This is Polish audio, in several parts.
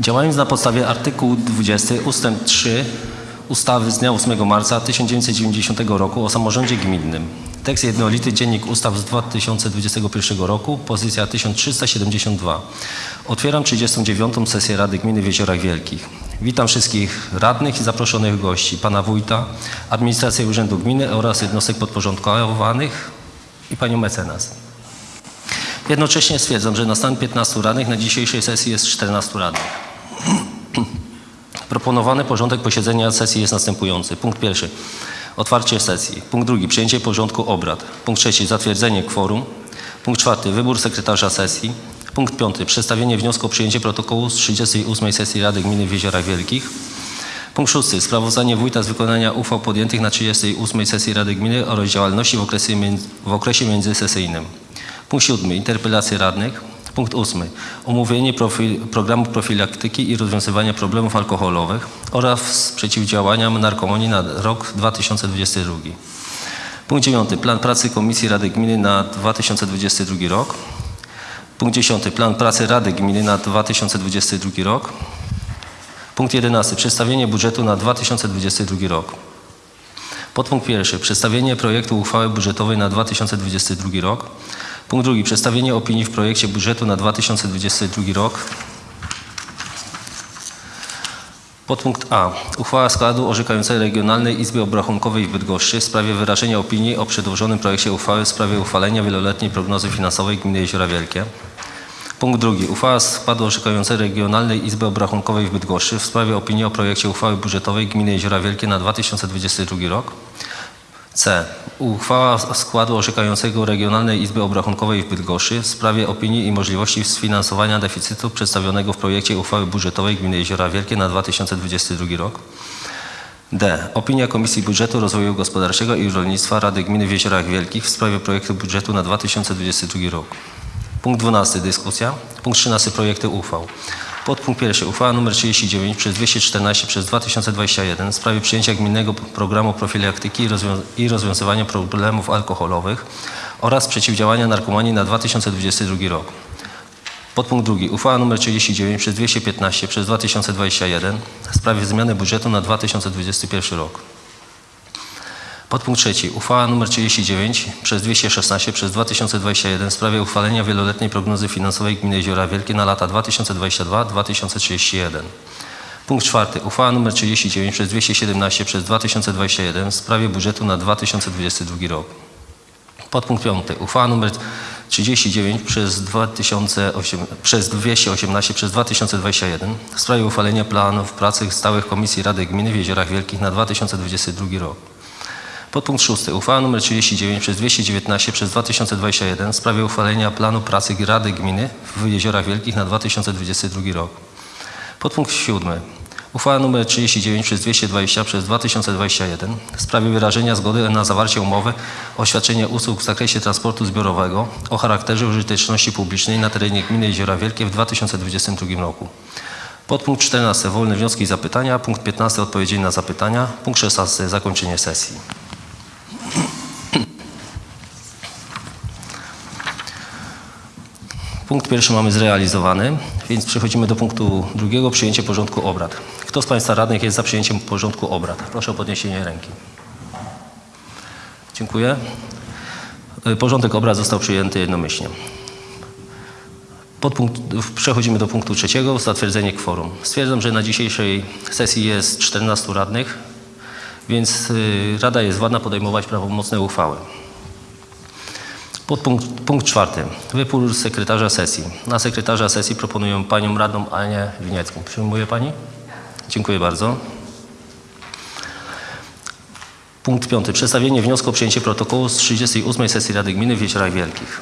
Działając na podstawie artykułu 20 ust. 3 ustawy z dnia 8 marca 1990 roku o samorządzie gminnym. Tekst jednolity Dziennik Ustaw z 2021 roku, pozycja 1372. Otwieram 39. sesję Rady Gminy w Jeziorach Wielkich. Witam wszystkich radnych i zaproszonych gości, pana wójta, administrację Urzędu Gminy oraz jednostek podporządkowanych i panią mecenas. Jednocześnie stwierdzam, że na stan 15 radnych na dzisiejszej sesji jest 14 radnych. Proponowany porządek posiedzenia sesji jest następujący. Punkt pierwszy. Otwarcie sesji. Punkt drugi. Przyjęcie porządku obrad. Punkt trzeci. Zatwierdzenie kworum. Punkt czwarty. Wybór sekretarza sesji. Punkt piąty. Przedstawienie wniosku o przyjęcie protokołu z 38 sesji Rady Gminy w Jeziorach Wielkich. Punkt szósty. Sprawozdanie wójta z wykonania uchwał podjętych na 38 sesji Rady Gminy oraz działalności w okresie, między, w okresie międzysesyjnym. Punkt siódmy. Interpelacje radnych. Punkt ósmy. Omówienie profil, programu profilaktyki i rozwiązywania problemów alkoholowych oraz przeciwdziałania narkomanii na rok 2022. Punkt dziewiąty. Plan pracy Komisji Rady Gminy na 2022 rok. Punkt dziesiąty. Plan pracy Rady Gminy na 2022 rok. Punkt 11. Przedstawienie budżetu na 2022 rok. Podpunkt pierwszy. Przedstawienie projektu uchwały budżetowej na 2022 rok. Punkt drugi. Przedstawienie opinii w projekcie budżetu na 2022 rok. Podpunkt A. Uchwała składu orzekającej Regionalnej Izby Obrachunkowej w Bydgoszczy w sprawie wyrażenia opinii o przedłożonym projekcie uchwały w sprawie uchwalenia wieloletniej prognozy finansowej Gminy Jeziora Wielkie. Punkt drugi. Uchwała składu orzekającej Regionalnej Izby Obrachunkowej w Bydgoszczy w sprawie opinii o projekcie uchwały budżetowej Gminy Jeziora Wielkie na 2022 rok. C. Uchwała składu orzekającego Regionalnej Izby Obrachunkowej w Bydgoszczy w sprawie opinii i możliwości sfinansowania deficytu przedstawionego w projekcie uchwały budżetowej Gminy Jeziora Wielkie na 2022 rok. D. Opinia Komisji Budżetu Rozwoju Gospodarczego i Rolnictwa Rady Gminy w Jeziorach Wielkich w sprawie projektu budżetu na 2022 rok. Punkt 12. Dyskusja. Punkt 13. Projekty uchwał. Podpunkt pierwszy. Uchwała nr 39 przez 214 przez 2021 w sprawie przyjęcia gminnego programu profilaktyki i, rozwią i rozwiązywania problemów alkoholowych oraz przeciwdziałania narkomanii na 2022 rok. Podpunkt drugi. Uchwała nr 39 przez 215 przez 2021 w sprawie zmiany budżetu na 2021 rok. Podpunkt trzeci. Uchwała nr 39 przez 216 przez 2021 w sprawie uchwalenia wieloletniej prognozy finansowej Gminy Jeziora Wielkie na lata 2022-2031. Punkt czwarty. Uchwała nr 39 przez 217 przez 2021 w sprawie budżetu na 2022 rok. Podpunkt piąty. Uchwała nr 39 przez, 2008, przez 218 przez 2021 w sprawie uchwalenia planów pracy stałych Komisji Rady Gminy w Jeziorach Wielkich na 2022 rok. Podpunkt 6. Uchwała nr 39 przez 219 przez 2021 w sprawie uchwalenia planu pracy Rady Gminy w Jeziorach Wielkich na 2022 rok. Podpunkt 7. Uchwała nr 39 przez 220 przez 2021 w sprawie wyrażenia zgody na zawarcie umowy o świadczenie usług w zakresie transportu zbiorowego o charakterze użyteczności publicznej na terenie gminy Jeziora Wielkie w 2022 roku. Podpunkt 14. Wolne wnioski i zapytania. Punkt 15. Odpowiedzi na zapytania. Punkt 16. Zakończenie sesji. Punkt pierwszy mamy zrealizowany, więc przechodzimy do punktu drugiego, przyjęcie porządku obrad. Kto z Państwa radnych jest za przyjęciem porządku obrad? Proszę o podniesienie ręki. Dziękuję. Porządek obrad został przyjęty jednomyślnie. Podpunkt, przechodzimy do punktu trzeciego, zatwierdzenie kworum. Stwierdzam, że na dzisiejszej sesji jest 14 radnych, więc Rada jest władna podejmować prawomocne uchwały. Podpunkt punkt czwarty. Wybór sekretarza sesji. Na sekretarza sesji proponuję panią radną Anię Winiecką. Przyjmuje pani? Dziękuję bardzo. Punkt piąty. Przedstawienie wniosku o przyjęcie protokołu z 38 sesji Rady Gminy w Jeziorach Wielkich.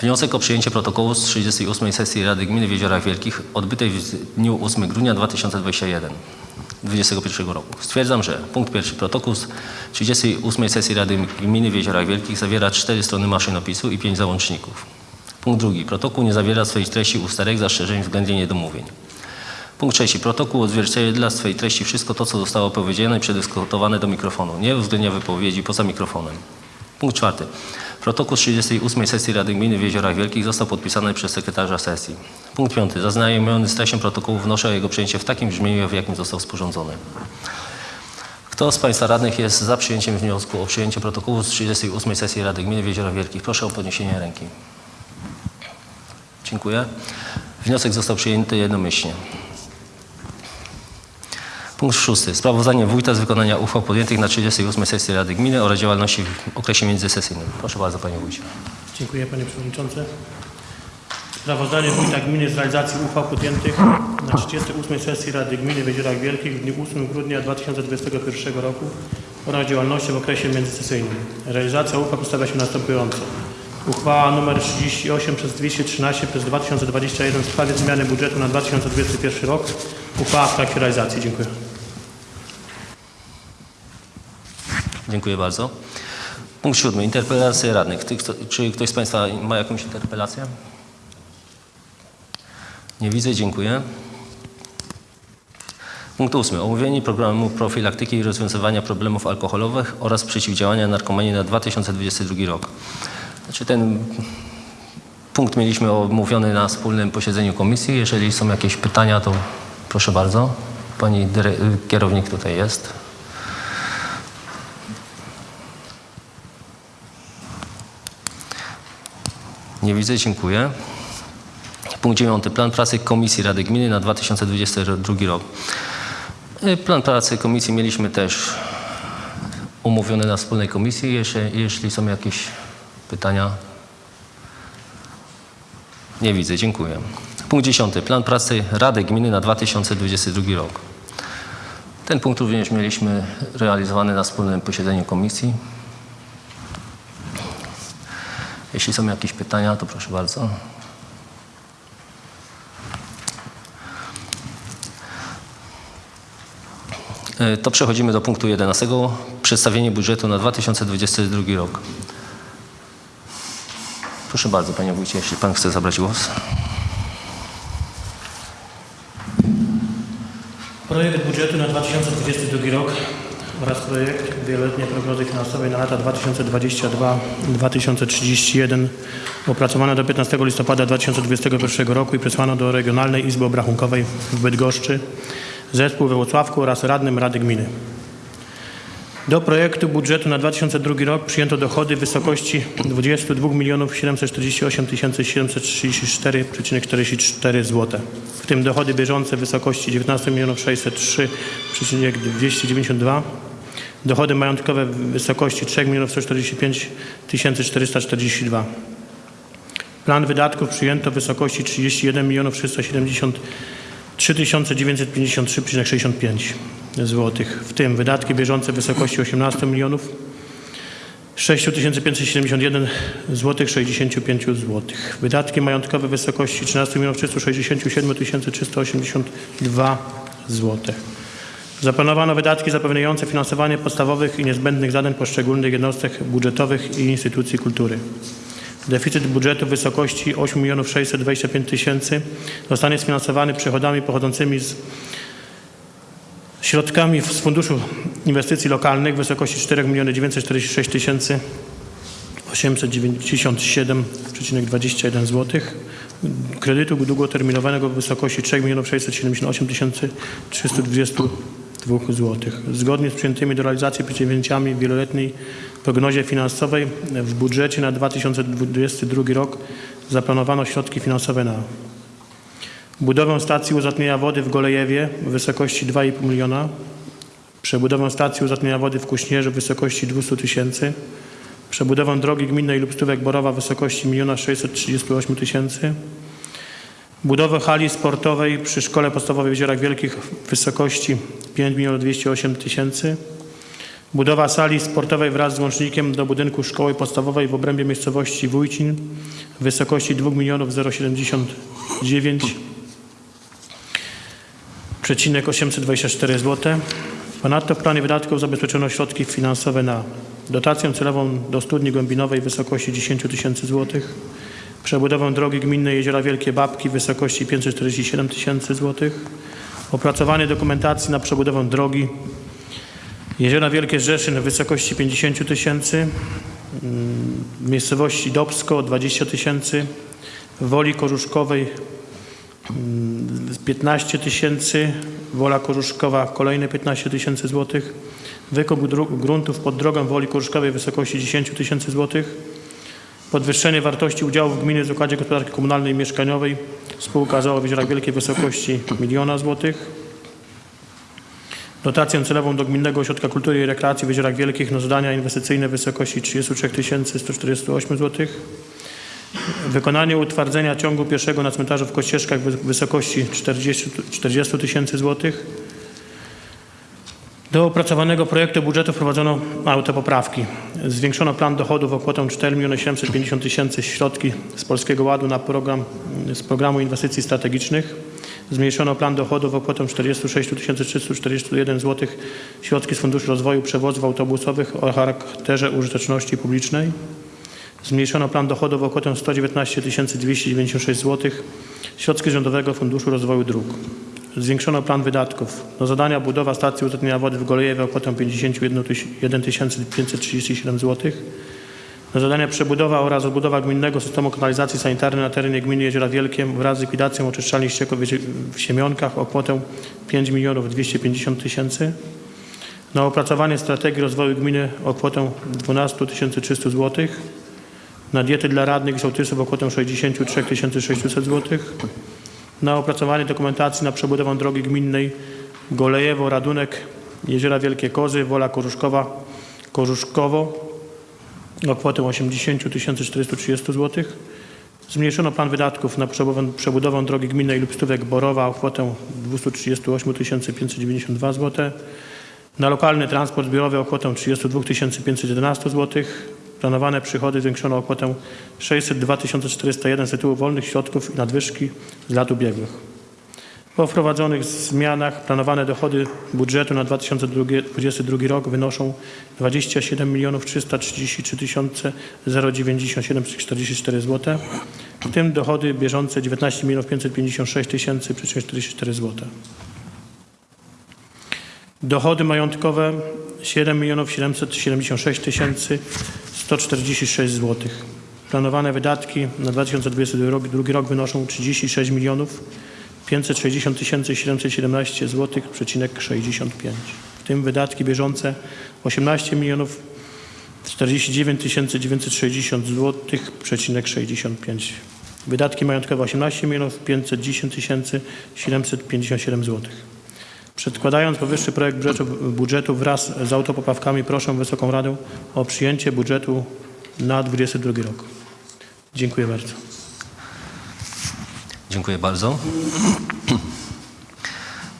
Wniosek o przyjęcie protokołu z 38 sesji Rady Gminy w Jeziorach Wielkich odbytej w dniu 8 grudnia 2021. 2021 roku. Stwierdzam, że punkt pierwszy protokół z 38 sesji Rady Gminy w Jeziorach Wielkich zawiera cztery strony maszynopisu i pięć załączników. Punkt drugi. Protokół nie zawiera swojej treści usterek, zastrzeżeń względnie niedomówień. Punkt trzeci. Protokół odzwierciedla swojej treści wszystko to, co zostało powiedziane i przedyskutowane do mikrofonu. Nie uwzględnia wypowiedzi poza mikrofonem. Punkt czwarty. Protokół z 38 sesji Rady Gminy w Jeziorach Wielkich został podpisany przez sekretarza sesji. Punkt 5. Zaznajomiony z treścią protokołu wnoszę o jego przyjęcie w takim brzmieniu, w jakim został sporządzony. Kto z Państwa radnych jest za przyjęciem wniosku o przyjęcie protokołu z 38 sesji Rady Gminy w Jeziorach Wielkich? Proszę o podniesienie ręki. Dziękuję. Wniosek został przyjęty jednomyślnie. Punkt szósty. Sprawozdanie wójta z wykonania uchwał podjętych na 38 sesji Rady Gminy oraz działalności w okresie międzysesyjnym. Proszę bardzo, Panie Wójcie. Dziękuję Panie Przewodniczący. Sprawozdanie Wójta Gminy z realizacji uchwał podjętych na 38 sesji Rady Gminy w Jeziorach Wielkich w dniu 8 grudnia 2021 roku oraz działalności w okresie międzysesyjnym. Realizacja uchwał przedstawia się następująco. Uchwała nr 38 przez 213 przez 2021 w sprawie zmiany budżetu na 2021 rok. Uchwała w trakcie realizacji. Dziękuję. Dziękuję bardzo. Punkt siódmy. Interpelacje radnych. Ty, kto, czy ktoś z Państwa ma jakąś interpelację? Nie widzę. Dziękuję. Punkt ósmy. Omówienie programu profilaktyki i rozwiązywania problemów alkoholowych oraz przeciwdziałania narkomanii na 2022 rok. Znaczy ten punkt mieliśmy omówiony na wspólnym posiedzeniu komisji. Jeżeli są jakieś pytania, to proszę bardzo. Pani kierownik tutaj jest. Nie widzę, dziękuję. Punkt dziewiąty. Plan pracy Komisji Rady Gminy na 2022 rok. Y, Plan pracy komisji mieliśmy też umówiony na wspólnej komisji. Jeśli, jeśli są jakieś pytania. Nie widzę, dziękuję. Punkt dziesiąty. Plan pracy Rady Gminy na 2022 rok. Ten punkt również mieliśmy realizowany na wspólnym posiedzeniu komisji. Jeśli są jakieś pytania, to proszę bardzo. E, To przechodzimy do punktu 11. Przedstawienie budżetu na 2022 rok. Proszę bardzo, panie wójcie, jeśli pan chce zabrać głos. Projekt budżetu na 2022 rok oraz projekt wieloletniej prognozy finansowej na lata 2022-2031 opracowane do 15 listopada 2021 roku i przesłano do Regionalnej Izby Obrachunkowej w Bydgoszczy, zespół we Włocławku oraz radnym Rady Gminy. Do projektu budżetu na 2002 rok przyjęto dochody w wysokości 22 748 734,44 zł, w tym dochody bieżące w wysokości 19 603,292 dochody majątkowe w wysokości 3 145 442. Plan wydatków przyjęto w wysokości 31 370 3953,65 zł, w tym wydatki bieżące w wysokości 18 milionów 6571 zł 65 zł. Wydatki majątkowe w wysokości 13 367 382 zł. Zaplanowano wydatki zapewniające finansowanie podstawowych i niezbędnych zadań poszczególnych jednostek budżetowych i instytucji kultury. Deficyt budżetu w wysokości 8 625 tysięcy zostanie sfinansowany przychodami pochodzącymi z środkami z Funduszu Inwestycji Lokalnych w wysokości 4 946 tysięcy 897,21 zł, kredytu długoterminowego w wysokości 3 678 322 zł. Zgodnie z przyjętymi do realizacji przedsięwzięciami w wieloletniej prognozie finansowej w budżecie na 2022 rok zaplanowano środki finansowe na budowę stacji uzatnienia wody w Golejewie w wysokości 2,5 miliona, przebudowę stacji uzatnienia wody w Kuśnierzu w wysokości 200 tysięcy, przebudowę drogi gminnej Lubstówek Borowa w wysokości 1 638 tysięcy, budowę hali sportowej przy Szkole Podstawowej w Jeziorach Wielkich w wysokości 5 208 tysięcy, budowa sali sportowej wraz z łącznikiem do budynku Szkoły Podstawowej w obrębie miejscowości Wójcin w wysokości 2 079 przecinek 824 zł. Ponadto w planie wydatków zabezpieczono środki finansowe na dotację celową do studni głębinowej w wysokości 10 tysięcy złotych, przebudowę drogi gminnej Jeziora Wielkie Babki w wysokości 547 tysięcy złotych, opracowanie dokumentacji na przebudowę drogi Jeziora Wielkie Rzeszyn w wysokości 50 tysięcy, mm, miejscowości Dobsko 20 tysięcy, Woli Korzuszkowej 15 tysięcy, Wola Korzuszkowa kolejne 15 tysięcy złotych, wykop gruntów pod drogą Woli Korzuszkowej w wysokości 10 tysięcy złotych, podwyższenie wartości udziałów gminy w Zakładzie Gospodarki Komunalnej i Mieszkaniowej. Spółka ZOO w Jeziorach Wielkie w wysokości miliona złotych, dotację celową do Gminnego Ośrodka Kultury i Rekreacji w Wielkich na zadania inwestycyjne w wysokości 33 148 zł. Wykonanie utwardzenia ciągu pieszego na cmentarzu w Kościeżkach w wysokości 40 40 tysięcy złotych. Do opracowanego projektu budżetu wprowadzono autopoprawki. Zwiększono plan dochodów o kwotę 4 750 tysięcy środki z Polskiego Ładu na program, z programu inwestycji strategicznych. Zmniejszono plan dochodów o kwotę 46 341 zł środki z Funduszu Rozwoju Przewozów Autobusowych o charakterze użyteczności publicznej. Zmniejszono plan dochodów o kwotę 119 296 zł środki Rządowego Funduszu Rozwoju Dróg. Zwiększono plan wydatków. Do zadania budowa stacji utrudnienia wody w Golejewie o kwotę 51 537 zł. Do zadania przebudowa oraz odbudowa gminnego systemu kanalizacji sanitarnej na terenie gminy Jeziora Wielkie wraz z likwidacją oczyszczalni ścieków w Siemionkach o kwotę 5 250 tysięcy. Na opracowanie strategii rozwoju gminy o kwotę 12 300 zł. Na diety dla radnych i sołtysów kwotę 63 600 zł na opracowanie dokumentacji na przebudowę drogi gminnej Golejewo, Radunek, Jeziora Wielkie Kozy, Wola Korzuszkowa, Korzuszkowo o kwotę 80 430 zł. Zmniejszono plan wydatków na przebudowę drogi gminnej Lubstówek Borowa o kwotę 238 592 zł. Na lokalny transport zbiorowy o kwotę 32 511 zł. Planowane przychody zwiększono o kwotę 602 401 z tytułu wolnych środków i nadwyżki z lat ubiegłych. Po wprowadzonych zmianach planowane dochody budżetu na 2022 rok wynoszą 27 333 097,44 zł, w tym dochody bieżące 19 556 044 zł. Dochody majątkowe 7 776 146 zł. Planowane wydatki na 2022 rok, drugi rok wynoszą 36 milionów 560 717 zł, przecinek 65. W tym wydatki bieżące 18 milionów 49 960 zł, przecinek 65. Wydatki majątkowe 18 milionów 510 757 zł. Przedkładając powyższy projekt budżetu, wraz z autopoprawkami proszę Wysoką Radę o przyjęcie budżetu na 2022 rok. Dziękuję bardzo. Dziękuję bardzo.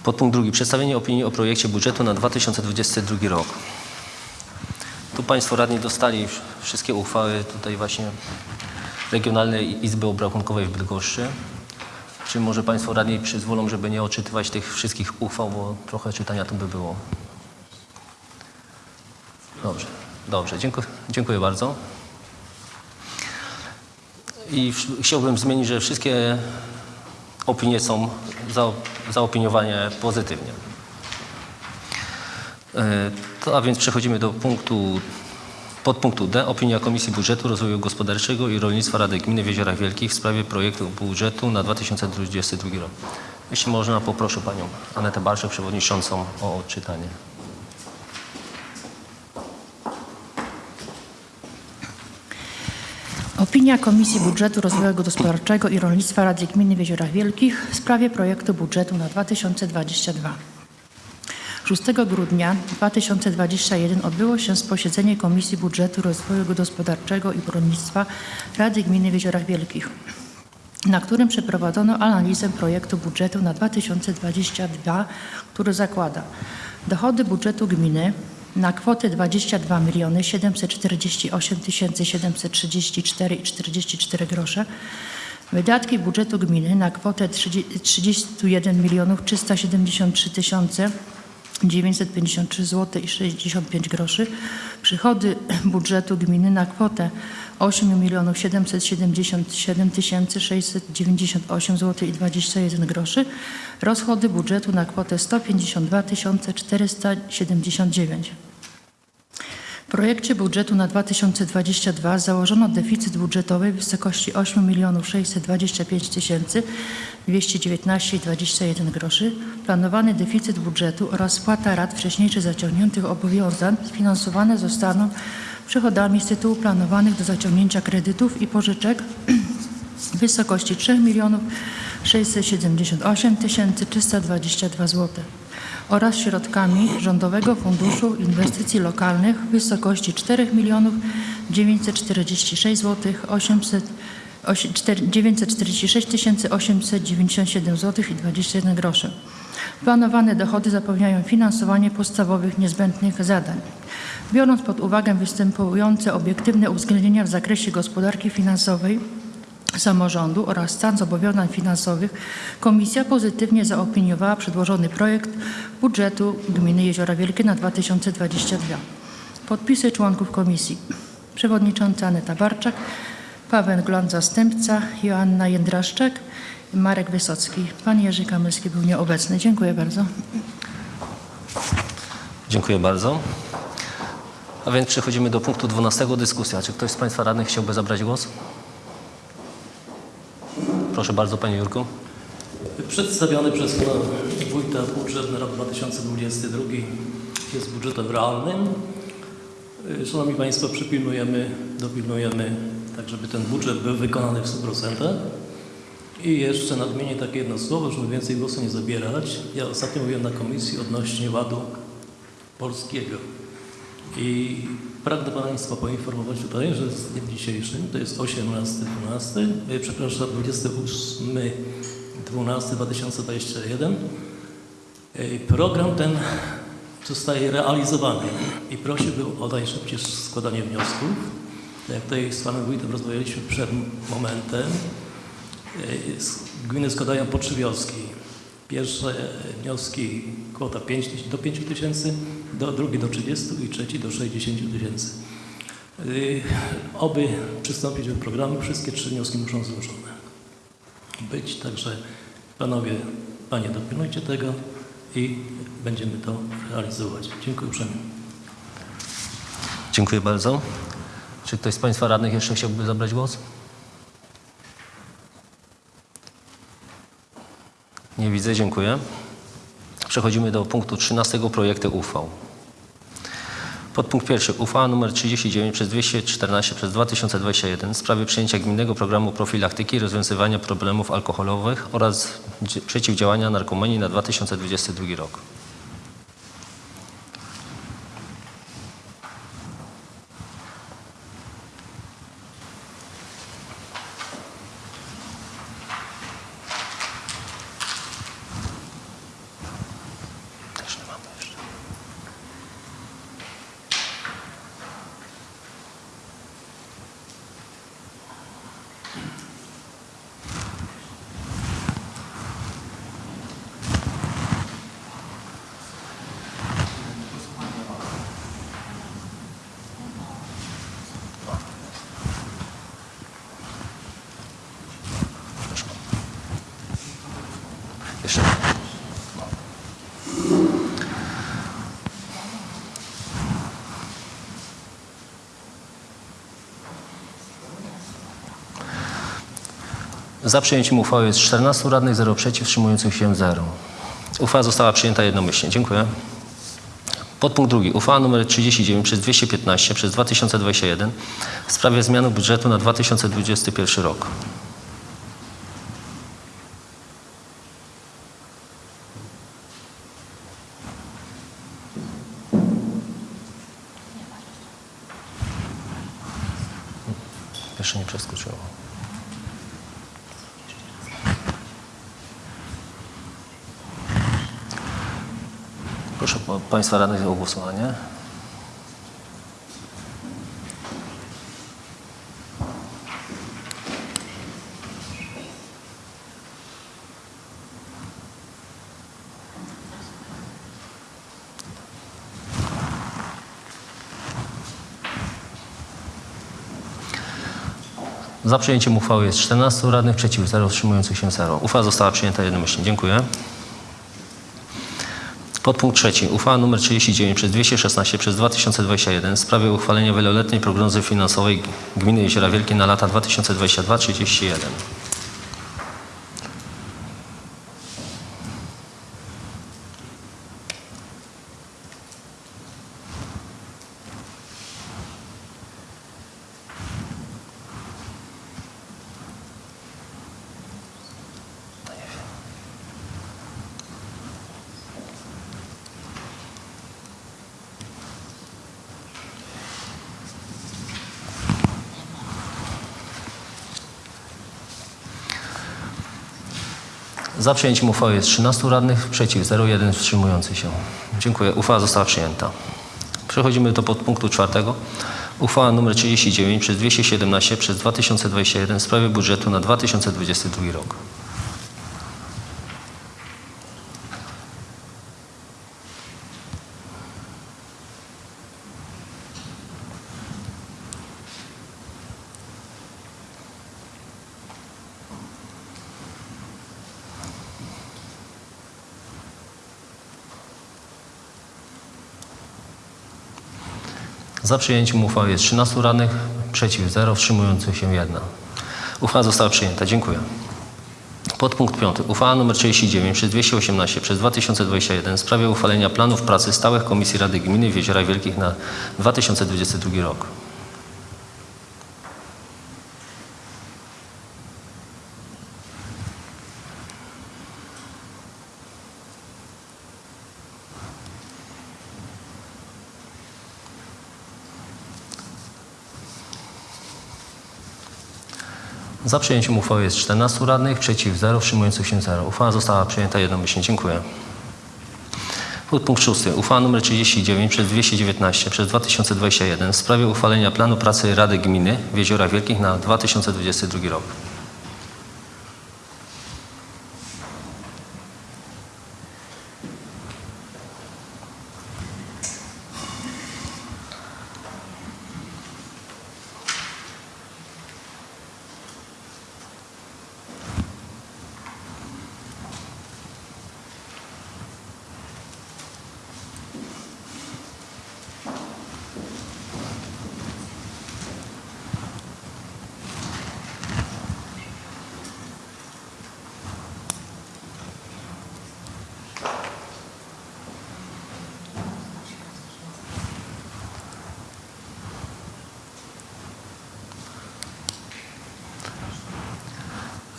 Podpunkt drugi. Przedstawienie opinii o projekcie budżetu na 2022 rok. Tu Państwo radni dostali wszystkie uchwały tutaj właśnie Regionalnej Izby Obrachunkowej w Bydgoszczy. Czy może Państwo radni przyzwolą, żeby nie odczytywać tych wszystkich uchwał, bo trochę czytania tu by było. Dobrze, dobrze, dziękuję, dziękuję bardzo. I chciałbym zmienić, że wszystkie opinie są za, zaopiniowane pozytywnie. E, a więc przechodzimy do punktu, podpunktu D. Opinia Komisji Budżetu Rozwoju Gospodarczego i Rolnictwa Rady Gminy w Jeziorach Wielkich w sprawie projektu budżetu na 2022 rok. Jeśli można, poproszę Panią Anetę Balczek, Przewodniczącą o odczytanie. Opinia Komisji Budżetu Rozwoju Gospodarczego i Rolnictwa Rady Gminy w Jeziorach Wielkich w sprawie projektu budżetu na 2022. 6 grudnia 2021 odbyło się posiedzenie Komisji Budżetu Rozwoju Gospodarczego i Rolnictwa Rady Gminy w Jeziorach Wielkich, na którym przeprowadzono analizę projektu budżetu na 2022, który zakłada dochody budżetu gminy na kwotę 22 748 734,44 grosze, wydatki budżetu gminy na kwotę 30 31 373 953 zł i 65 groszy, przychody budżetu gminy na kwotę 8 777 698 zł i 21 groszy, rozchody budżetu na kwotę 152 479. projekcie budżetu na 2022 założono deficyt budżetowy w wysokości 8 625 219,21 groszy. Planowany deficyt budżetu oraz spłata rat wcześniejszych zaciągniętych obowiązań sfinansowane zostaną przychodami z tytułu planowanych do zaciągnięcia kredytów i pożyczek w wysokości 3 678 322 zł oraz środkami Rządowego Funduszu Inwestycji Lokalnych w wysokości 4 946 zł 800 osie- cztery- 946 897 zł i 21 groszy. Planowane dochody zapewniają finansowanie podstawowych niezbędnych zadań. Biorąc pod uwagę występujące obiektywne uwzględnienia w zakresie gospodarki finansowej, samorządu oraz stan zobowiązań finansowych, komisja pozytywnie zaopiniowała przedłożony projekt budżetu gminy Jeziora Wielkie na 2022. Podpisy członków komisji. Przewodnicząca Aneta Barczak, Paweł Glon, zastępca, Joanna Jędraszczak Marek Wysocki. Pan Jerzy Kamyski był nieobecny. Dziękuję bardzo. Dziękuję bardzo. A więc przechodzimy do punktu 12. Dyskusja. Czy ktoś z Państwa radnych chciałby zabrać głos? Proszę bardzo, Panie Jurku. Przedstawiony przez pana wójta budżet na rok 2022 jest budżetem realnym. Y, Szanowni Państwo, przypilnujemy, dopilnujemy tak, żeby ten budżet był wykonany w 100%. I jeszcze nadmienię takie jedno słowo, żeby więcej głosu nie zabierać. Ja ostatnio mówiłem na komisji odnośnie ładu polskiego. I pragnę Państwa poinformować tutaj, że z dniem dzisiejszym, to jest 18.12, e, przepraszam, 28.12.2021, e, program ten zostaje realizowany i prosiłbym o najszybciejsze składanie wniosków. Jak tutaj z Panem Wójtem rozmawialiśmy przed momentem, e, gminy składają po trzy wnioski. Pierwsze wnioski kwota 5, tyś- do 5 tysięcy, do, drugi do 30 i trzeci do 60 tysięcy. Y, Oby przystąpić do programu, wszystkie trzy wnioski muszą złożone być, także panowie, panie dopilnujcie tego i będziemy to realizować. Dziękuję uprzejmie. Dziękuję bardzo. Czy ktoś z Państwa radnych jeszcze chciałby zabrać głos? Nie widzę, dziękuję. Przechodzimy do punktu 13. Projekty uchwał. Podpunkt pierwszy. Uchwała nr 39 przez 214 przez 2021 w sprawie przyjęcia gminnego programu profilaktyki i rozwiązywania problemów alkoholowych oraz dzi- przeciwdziałania narkomanii na 2022 rok. Za przyjęciem uchwały jest 14 radnych, 0 przeciw, wstrzymujących się 0. Uchwała została przyjęta jednomyślnie. Dziękuję. Podpunkt drugi. Uchwała nr 39 przez 215 przez 2021 w sprawie zmiany budżetu na 2021 rok. Jeszcze nie przeskoczyło. Proszę pa- Państwa radnych o głosowanie. Za przyjęciem uchwały jest 14 radnych, przeciw 0, wstrzymujących się 0. Uchwała została przyjęta jednomyślnie. Dziękuję. Podpunkt trzeci. Uchwała nr 39 przez 216 przez 2021 w sprawie uchwalenia wieloletniej prognozy finansowej Gminy Jeziora Wielkie na lata 2022-2031. Za przyjęciem uchwały jest 13 radnych, przeciw 0, 1 wstrzymujący się. Dziękuję. Uchwała została przyjęta. Przechodzimy do podpunktu czwartego. Uchwała nr 39 przez 217 przez 2021 w sprawie budżetu na 2022 rok. Za przyjęciem uchwały jest 13 radnych, przeciw 0, wstrzymujących się 1. Uchwała została przyjęta. Dziękuję. Podpunkt 5. Uchwała nr 39 przez 218 przez 2021 w sprawie uchwalenia planów pracy stałych Komisji Rady Gminy w Jeziorach Wielkich na 2022 rok. Za przyjęciem uchwały jest 14 radnych, przeciw 0, wstrzymujących się 0. Uchwała została przyjęta jednomyślnie. Dziękuję. Podpunkt 6. Uchwała nr 39 przez 219 przez 2021 w sprawie uchwalenia planu pracy Rady Gminy w Jeziorach Wielkich na 2022 rok.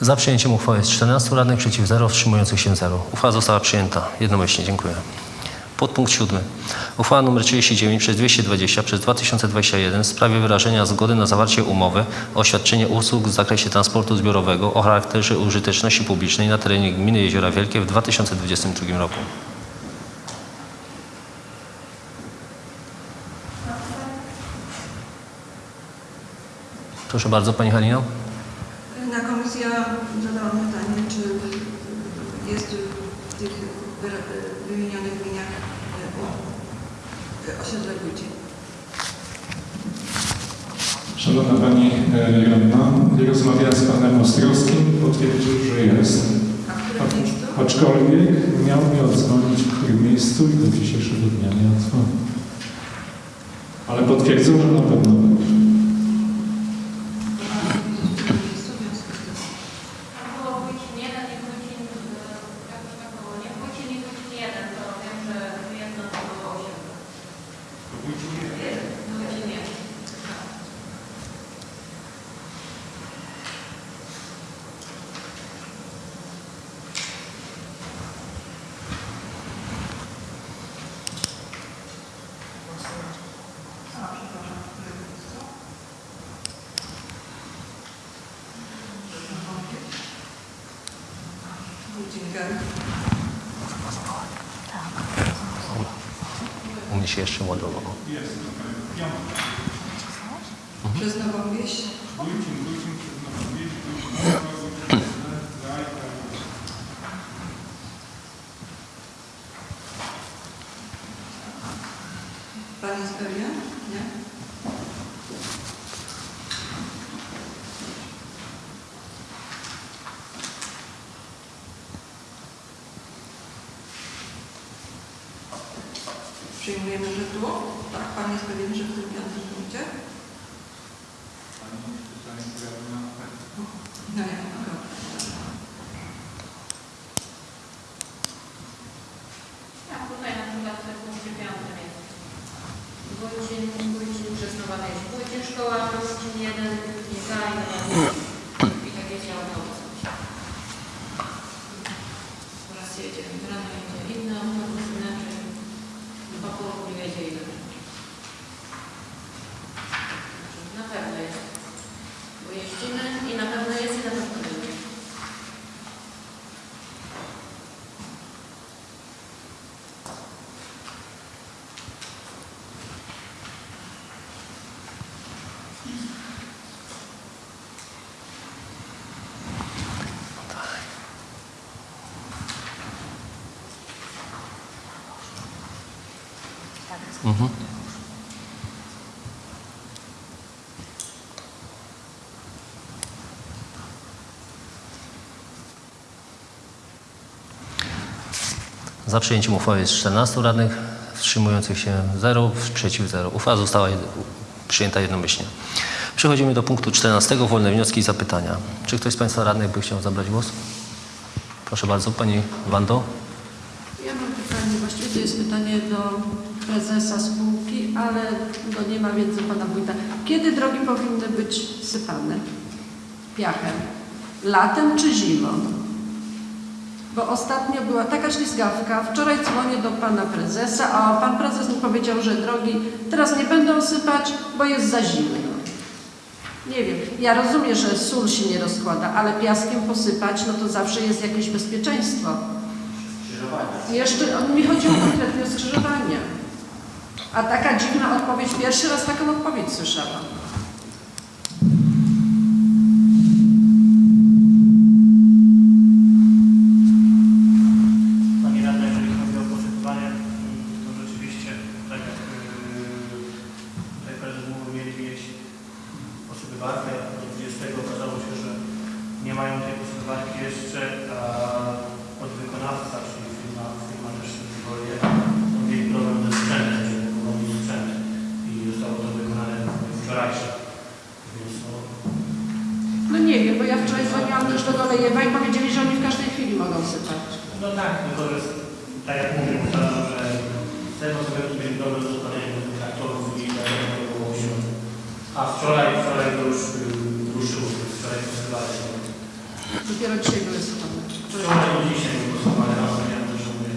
Za przyjęciem uchwały jest 14 radnych, przeciw 0, wstrzymujących się 0. Uchwała została przyjęta jednomyślnie. Dziękuję. Podpunkt 7. Uchwała nr 39 przez 220 przez 2021 w sprawie wyrażenia zgody na zawarcie umowy o świadczenie usług w zakresie transportu zbiorowego o charakterze użyteczności publicznej na terenie gminy Jeziora Wielkie w 2022 roku. Proszę bardzo, Pani Halino. Na komisja zadałam pytanie, czy jest w tych wymienionych gminach e, osiedle ludzi. Szanowna Pani e, Radna, rozmawiałem z Panem Ostrowskim, potwierdził, że jest. A w którym miejscu? Aczkolwiek miał mi odzwonić w którym miejscu i do dzisiejszego dnia nie odzwonił. Ale potwierdzą, że na pewno będzie. W którym miejscu w związku z tym? Było Wójcin 1 i Wójcin, jak to tak było, nie Wójcin i Wójcin 1, to wiem, że jedno to było 8. Wójcin 1. Dziękuję. U mnie się jeszcze ładowało. Przez Nową Wieś? Pan jest pewien? Nie? Przyjmujemy, że tu? Tak, Pan jest pewien, że w tym piątym punkcie? No nie, dobra. Ja tutaj na przykład w punkcie piątym jest. Wójcin, Wójcin Krzesnowa Wieś. Wójcin Szkoła, Wójcin 1, Knika i i takie działy Raz jedzie rano jedzie inny autobus inaczej. Po południu jedzie inaczej. Na pewno jest. Bo jeździmy i na pewno jest i na pewno będzie. Mhm. Za przyjęciem uchwały jest 14 radnych, wstrzymujących się 0, przeciw 0. Uchwała została przyjęta jednomyślnie. Przechodzimy do punktu 14. Wolne wnioski i zapytania. Czy ktoś z Państwa radnych by chciał zabrać głos? Proszę bardzo, Pani Wando. Ja mam pytanie, właściwie to jest pytanie do prezesa spółki, ale no nie ma wiedzy pana wójta. Kiedy drogi powinny być sypane piachem? Latem czy zimą? Bo ostatnio była taka ślizgawka, wczoraj dzwonię do pana prezesa, a pan prezes mi powiedział, że drogi teraz nie będą sypać, bo jest za zimno. Nie wiem, ja rozumiem, że sól się nie rozkłada, ale piaskiem posypać, no to zawsze jest jakieś bezpieczeństwo. Jeszcze on mi chodziło konkretnie o skrzyżowania. A taka dziwna odpowiedź, pierwszy raz taką odpowiedź słyszałam. Pani Rada, jeżeli chodzi o posypywanie, to rzeczywiście, tak jak yy, tutaj prezes mówił, mieli mieć posypywarkę, a do 20 okazało się, że nie mają tej posypywarki jeszcze, a podwykonawca, czyli firma, firma też Wolje, mieli problem ze sprzętem, że było mieć sprzęt i zostało to wykonane wczorajsze. Więc no, No nie wiem, bo ja wczoraj dzwoniłam też do Golejewa i powiedzieli, że oni w każdej chwili mogą sypać. No tak, tylko że tak jak mówię, uważam, że z tego co wiem, mieli problem z odpaleniem traktorów i dlatego to było się. A wczoraj, wczoraj to już y, ruszyło, wczoraj posypali. Dopiero dzisiaj były sypane. Wczoraj i dzisiaj nie posypali, a ja też mówię.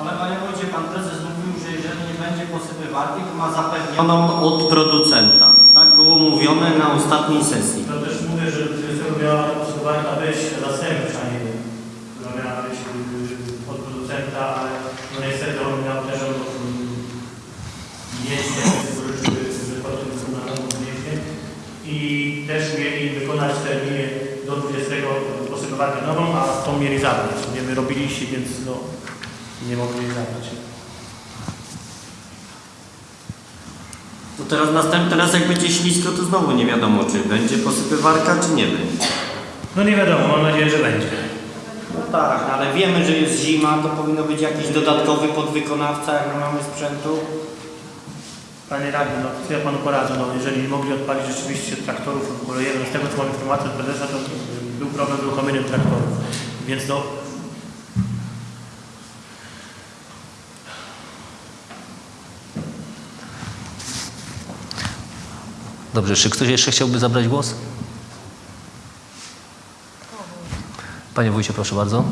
Ale panie wójcie, pan prezes mówił, że jeżeli nie będzie posypywarki, to ma zapewnioną od producenta. Tak było mówione na ostatniej sesji. To też mówię, że to miała posypalka być zastępcza, nie wiem, która miała być y, od producenta, ale no niestety on miał też od jeździe, że potem na nową jeździe i też mieli wykonać w terminie do 20 posypywarkę nową, a tą mieli zabrać. Nie wyrobili więc no, nie mogli jej zabrać. To teraz następny raz jak będzie ślisko, to znowu nie wiadomo, czy będzie posypywarka, czy nie będzie. No nie wiadomo, mam nadzieję, że będzie. No tak, ale wiemy, że jest zima, to powinno być jakiś dodatkowy podwykonawca, jak mamy sprzętu. Panie radny, no co ja panu poradzę, no jeżeli nie mogli odpalić rzeczywiście traktorów w ogóle jeden z tego co mam informację od prezesa, to był problem z uruchomieniem traktorów. Więc no Dobrze, czy ktoś jeszcze chciałby zabrać głos? Panie wójcie, proszę bardzo.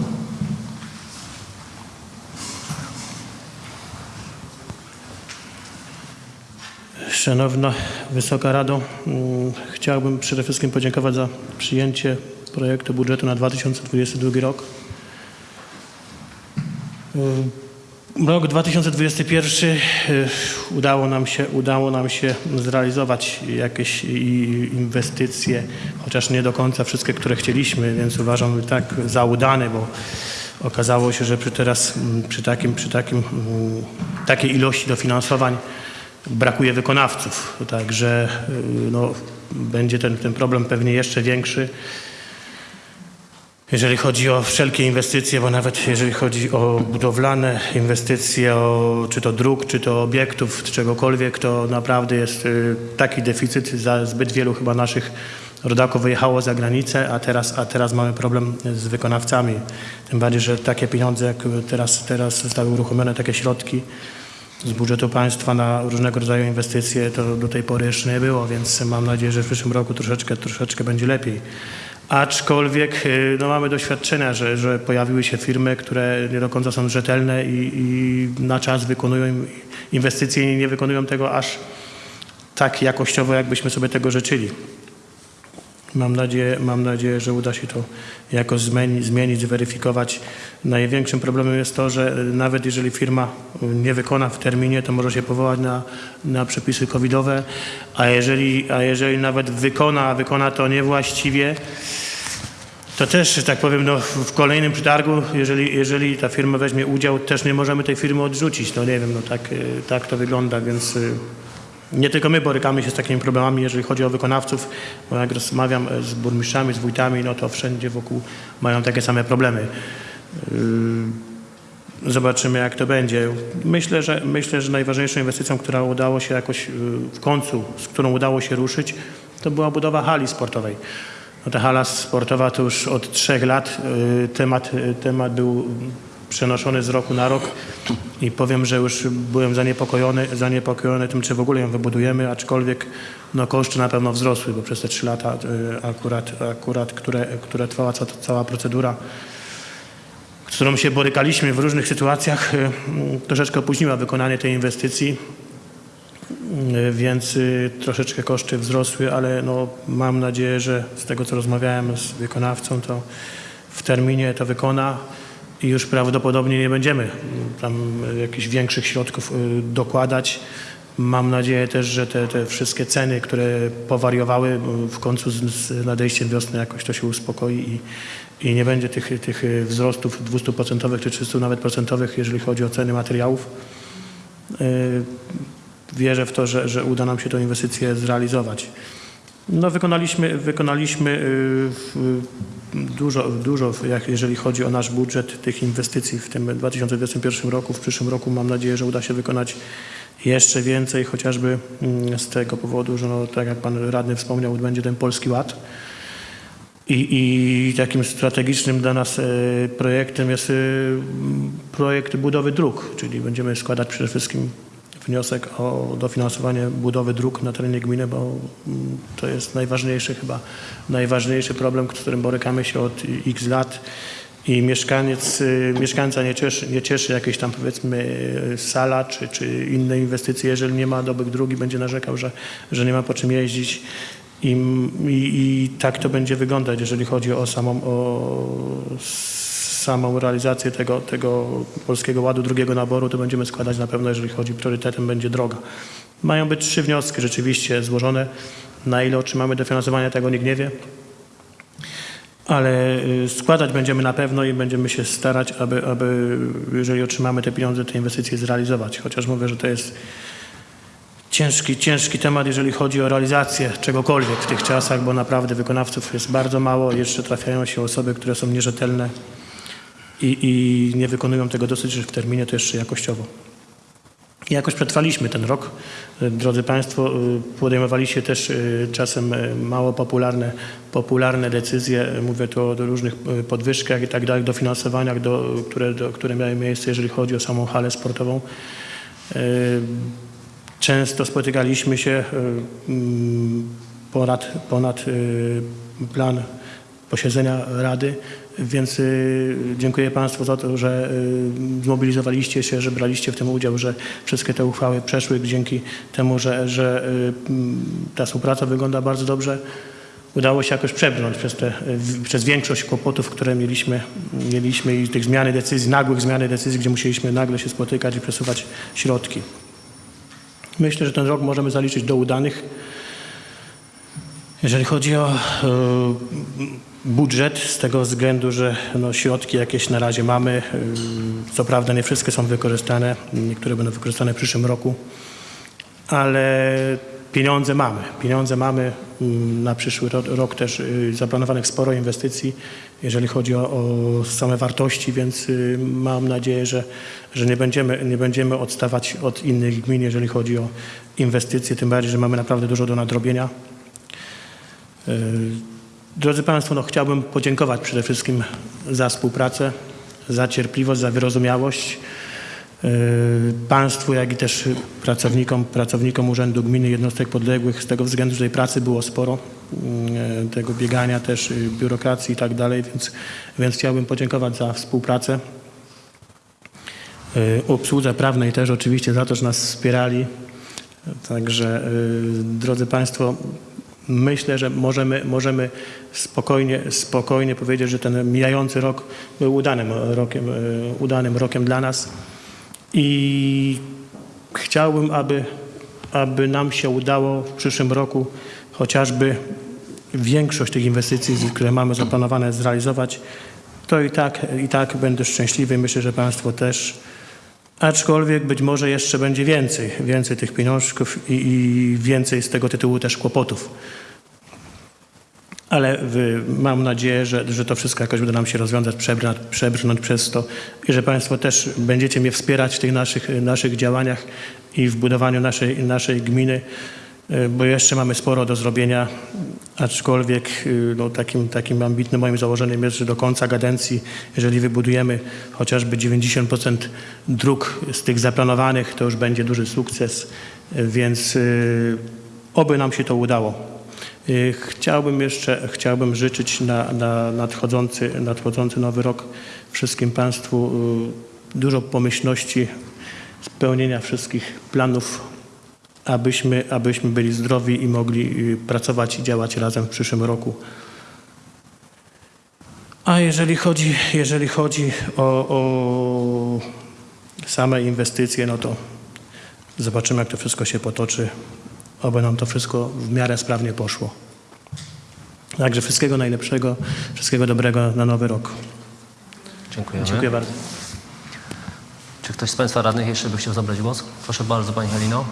Szanowna Wysoka Rado, mm, chciałbym przede wszystkim podziękować za przyjęcie projektu budżetu na 2022 rok. Y, Rok 2021 y, udało nam się, udało nam się zrealizować jakieś inwestycje, chociaż nie do końca wszystkie, które chcieliśmy, więc uważam tak za udane, bo okazało się, że przy teraz mm, przy takim, przy takim, mm, takiej ilości dofinansowań brakuje wykonawców, także y, no, będzie ten, ten problem pewnie jeszcze większy. jeżeli chodzi o wszelkie inwestycje, bo nawet jeżeli chodzi o budowlane inwestycje, o, czy to dróg, czy to obiektów, czy czegokolwiek, to naprawdę jest y, taki deficyt. Za zbyt wielu chyba naszych rodaków wyjechało za granicę, a teraz, a teraz mamy problem z wykonawcami. Tym bardziej, że takie pieniądze, jak teraz, teraz zostały uruchomione, takie środki z budżetu państwa na różnego rodzaju inwestycje, to do tej pory jeszcze nie było, więc mam nadzieję, że w przyszłym roku troszeczkę, troszeczkę będzie lepiej. Aczkolwiek y, no, mamy doświadczenia, że, że pojawiły się firmy, które nie do końca są rzetelne i, i na czas wykonują inwestycje i nie wykonują tego aż tak jakościowo, jakbyśmy sobie tego życzyli. Mam nadzieję, mam nadzieję, że uda się to jakoś zmienić, zmienić, zweryfikować. Największym problemem jest to, że nawet jeżeli firma nie wykona w terminie, to może się powołać na, na przepisy covidowe, a jeżeli, a jeżeli nawet wykona, a wykona to niewłaściwie, to też, tak powiem, no, w kolejnym przetargu, jeżeli, jeżeli ta firma weźmie udział, też nie możemy tej firmy odrzucić. No nie wiem, no tak, y, tak to wygląda, więc nie tylko my borykamy się z takimi problemami, jeżeli chodzi o wykonawców, bo jak rozmawiam e, z burmistrzami, z wójtami, no to wszędzie wokół mają takie same problemy. Yy, Zobaczymy, jak to będzie. Myślę, że, myślę, że najważniejszą inwestycją, która udało się jakoś yy, w końcu, z którą udało się ruszyć, to była budowa hali sportowej. No ta hala sportowa to już od trzech lat temat, temat był przenoszony z roku na rok i powiem, że już byłem zaniepokojony, zaniepokojony tym, czy w ogóle ją wybudujemy, aczkolwiek no, koszty na pewno wzrosły, bo przez te trzy lata y, akurat, akurat które, które trwała ca, cała procedura, z którą się borykaliśmy w różnych sytuacjach, y, troszeczkę opóźniła wykonanie tej inwestycji, y, więc troszeczkę koszty wzrosły, ale no, mam nadzieję, że z tego, co rozmawiałem z wykonawcą, to w terminie to wykona i już prawdopodobnie nie będziemy tam y, jakichś większych środków y, dokładać. Mam nadzieję też, że te, te wszystkie ceny, które powariowały y, w końcu z, z nadejściem wiosny jakoś to się uspokoi i, i nie będzie tych, tych wzrostów 200% czy 300 nawet procentowych, jeżeli chodzi o ceny materiałów. Wierzę w to, że, że uda nam się tę inwestycję zrealizować. No, wykonaliśmy, wykonaliśmy y, w- dużo, dużo jak, jeżeli chodzi o nasz budżet tych inwestycji w tym 2021 roku. W przyszłym roku mam nadzieję, że uda się wykonać jeszcze więcej, chociażby mm, z tego powodu, że no, tak jak Pan Radny wspomniał, będzie ten Polski Ład. I, I takim strategicznym dla nas e, projektem jest e, projekt budowy dróg, czyli będziemy składać przede wszystkim wniosek o dofinansowanie budowy dróg na terenie gminy, bo mm, to jest najważniejszy chyba, najważniejszy problem, z którym borykamy się od x lat i mieszkaniec, y, mieszkańca nie cieszy, nie cieszy jakieś tam powiedzmy y, sala czy, czy inne inwestycje, jeżeli nie ma dobrych dróg i będzie narzekał, że, że nie ma po czym jeździć. I, i, I tak to będzie wyglądać, jeżeli chodzi o samą, o samą realizację tego, tego Polskiego Ładu drugiego naboru, to będziemy składać na pewno, jeżeli chodzi, priorytetem będzie droga. Mają być trzy wnioski rzeczywiście złożone. Na ile otrzymamy dofinansowanie, tego nikt nie wie. Ale y, składać będziemy na pewno i będziemy się starać, aby, aby jeżeli otrzymamy te pieniądze, te inwestycje zrealizować. Chociaż mówię, że to jest ciężki, ciężki temat, jeżeli chodzi o realizację czegokolwiek w tych czasach, bo naprawdę wykonawców jest bardzo mało. Jeszcze trafiają się osoby, które są nierzetelne i, i nie wykonują tego dosyć w terminie, to jeszcze jakościowo. I jakoś przetrwaliśmy ten rok. Drodzy Państwo, y, podejmowaliście też y, czasem y, mało popularne, popularne decyzje. Mówię tu o różnych podwyżkach i tak dalej, dofinansowaniach, do, które, do, które miały miejsce, jeżeli chodzi o samą halę sportową. Często spotykaliśmy się mm, ponad, ponad plan posiedzenia Rady, więc y, dziękuję Państwu za to, że y, zmobilizowaliście się, że braliście w tym udział, że wszystkie te uchwały przeszły dzięki temu, że, że y, ta współpraca wygląda bardzo dobrze. Udało się jakoś przebrnąć przez, te, przez większość kłopotów, które mieliśmy, mieliśmy i tych zmiany decyzji, nagłych zmiany decyzji, gdzie musieliśmy nagle się spotykać i przesuwać środki. Myślę, że ten rok możemy zaliczyć do udanych. Jeżeli chodzi o budżet, z tego względu, że no, środki jakieś na razie mamy, e, co prawda nie wszystkie są wykorzystane, niektóre będą wykorzystane w przyszłym roku, ale pieniądze mamy. Pieniądze mamy. Mm, Na przyszły ro- rok też y, zaplanowanych sporo inwestycji, jeżeli chodzi o, o same wartości, więc y, mam nadzieję, że, że nie, będziemy, nie będziemy odstawać od innych gmin, jeżeli chodzi o inwestycje, tym bardziej, że mamy naprawdę dużo do nadrobienia. Drodzy Państwo, no chciałbym podziękować przede wszystkim za współpracę, za cierpliwość, za wyrozumiałość. Yy, Państwu, jak i też pracownikom, pracownikom Urzędu Gminy, jednostek podległych, z tego względu, że tej pracy było sporo, yy, tego biegania też, yy, biurokracji i tak dalej, więc, więc chciałbym podziękować za współpracę. Yy, Obsłudze prawnej też oczywiście za to, że nas wspierali. Także, drodzy Państwo, myślę, że możemy, możemy spokojnie, spokojnie powiedzieć, że ten mijający rok był udanym rokiem, yy, udanym rokiem dla nas. I chciałbym, aby, aby nam się udało w przyszłym roku chociażby większość tych inwestycji, które mamy zaplanowane zrealizować, to i tak, i tak będę szczęśliwy. Myślę, że Państwo też. Aczkolwiek być może jeszcze będzie więcej, więcej tych pieniążków i, i więcej z tego tytułu też kłopotów. Ale y, mam nadzieję, że, że to wszystko jakoś uda nam się rozwiązać, przebrnąć, przebrnąć przez to i że Państwo też będziecie mnie wspierać w tych naszych, naszych działaniach i w budowaniu naszej, naszej gminy, bo jeszcze mamy sporo do zrobienia, aczkolwiek y, no, takim, takim ambitnym moim założeniem jest, że do końca kadencji, jeżeli wybudujemy chociażby 90% dróg z tych zaplanowanych, to już będzie duży sukces, y, więc y, oby nam się to udało. Y, Chciałbym jeszcze chciałbym życzyć na, na nadchodzący, nadchodzący nowy rok wszystkim Państwu y, dużo pomyślności, spełnienia wszystkich planów, abyśmy, abyśmy byli zdrowi i mogli y, pracować i działać razem w przyszłym roku. A jeżeli chodzi, jeżeli chodzi o, o same inwestycje, no to zobaczymy, jak to wszystko się potoczy. Oby nam to wszystko w miarę sprawnie poszło. Także wszystkiego najlepszego, wszystkiego dobrego na nowy rok. Dziękujemy. Dziękuję bardzo. Czy ktoś z Państwa radnych jeszcze by chciał zabrać głos? Proszę bardzo, Pani Halino.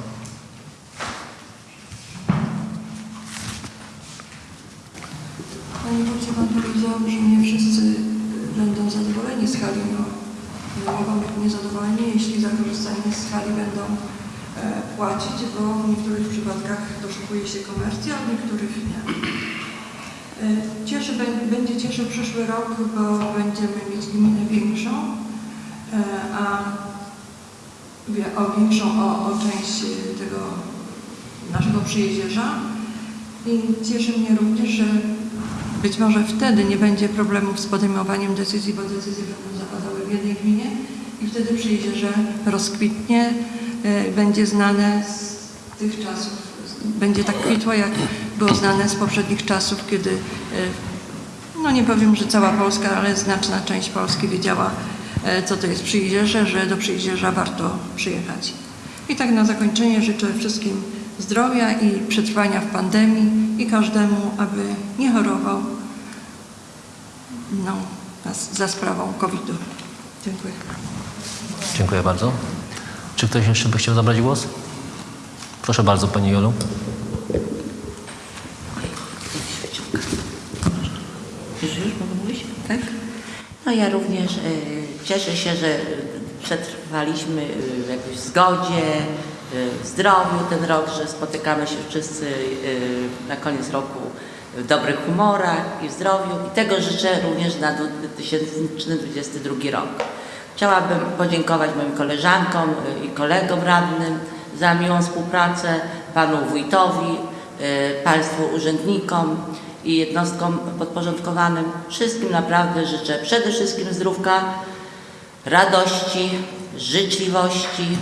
Wójcie, Pan powiedział, że nie wszyscy będą zadowoleni z hali. No, mogą być niezadowoleni, jeśli za korzystanie z hali będą e, płacić, bo w niektórych przypadkach doszukuje się komercji, a w niektórych nie. E, Cieszy, bę- będzie cieszył przyszły rok, bo będziemy mieć gminę większą, e, a o większą o, o część tego naszego przyjezierza. I cieszy mnie również, że być może wtedy nie będzie problemów z podejmowaniem decyzji, bo decyzje będą zapadały w jednej gminie i wtedy przyjdzie, że rozkwitnie, e, będzie znane z tych czasów, będzie tak kwitło, jak było znane z poprzednich czasów, kiedy, e, no nie powiem, że cała Polska, ale znaczna część Polski wiedziała, e, co to jest przyjezierze, że do przyjezierza warto przyjechać. I tak na zakończenie życzę wszystkim zdrowia i przetrwania w pandemii i każdemu, aby nie chorował no, za- sprawą COVID-u. Dziękuję. Dziękuję bardzo. Czy ktoś jeszcze by chciał zabrać głos? Proszę bardzo, Pani Jolu. Tak? No ja również y, cieszę się, że przetrwaliśmy y, w jakiejś zgodzie, zdrowiu ten rok, że spotykamy się wszyscy y, na koniec roku w dobrych humorach i w zdrowiu. I tego życzę również na 2022 rok. Chciałabym podziękować moim koleżankom y, i kolegom radnym za miłą współpracę, panu wójtowi, y, państwu urzędnikom i jednostkom podporządkowanym. Wszystkim naprawdę życzę przede wszystkim zdrówka, radości, życzliwości,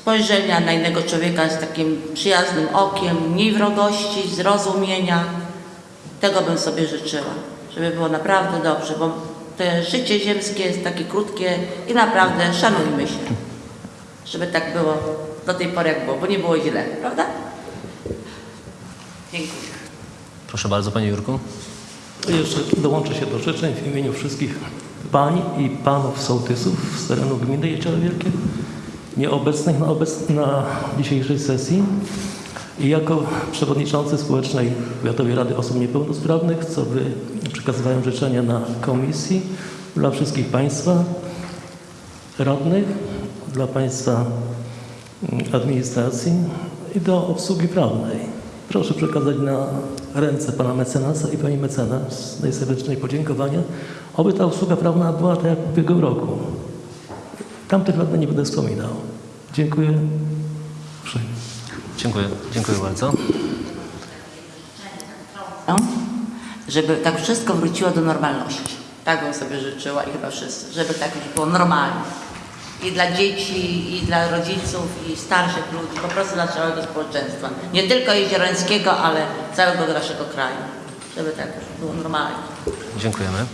spojrzenia na innego człowieka z takim przyjaznym okiem, mniej wrogości, zrozumienia. Tego bym sobie życzyła, żeby było naprawdę dobrze, bo to życie ziemskie jest takie krótkie i naprawdę szanujmy się. Żeby tak było do tej pory jak było, bo nie było źle, prawda? Dziękuję. Proszę bardzo, Panie Jurku. Jeszcze dołączę się do życzeń w imieniu wszystkich pań i panów sołtysów z terenu gminy Jezioro Wielkie, nieobecnych na, obec- na dzisiejszej sesji. I jako przewodniczący Społecznej Powiatowej Rady Osób Niepełnosprawnych, co by przekazywałem życzenia na komisji dla wszystkich Państwa radnych, dla Państwa mm, administracji i do obsługi prawnej. Proszę przekazać na ręce Pana mecenasa i Pani mecenas najserdeczniej podziękowania, oby ta usługa prawna była tak jak w ubiegłym roku. Tamtych lat nie będę wspominał. Dziękuję. Dziękuję, dziękuję bardzo. No, żeby tak wszystko wróciło do normalności. Tak bym sobie życzyła i chyba wszyscy, żeby tak już było normalnie. I dla dzieci, i dla rodziców, i starszych ludzi, po prostu dla całego społeczeństwa. Nie tylko jeziorańskiego, ale całego naszego kraju. Żeby tak już było normalnie. Dziękujemy.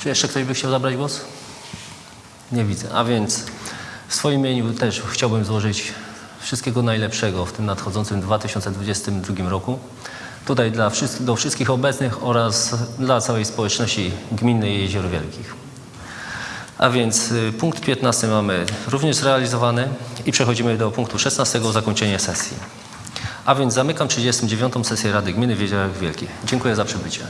Czy jeszcze ktoś by chciał zabrać głos? Nie widzę. A więc w swoim imieniu też chciałbym złożyć wszystkiego najlepszego w tym nadchodzącym 2022 roku. Tutaj dla wszystkich, do wszystkich obecnych oraz dla całej społeczności gminy Jezior Wielkich. A więc y, punkt 15 mamy również zrealizowany i przechodzimy do punktu 16 zakończenie sesji. A więc zamykam 39. sesję Rady Gminy w Jeziorach Wielkich. Dziękuję za przybycie.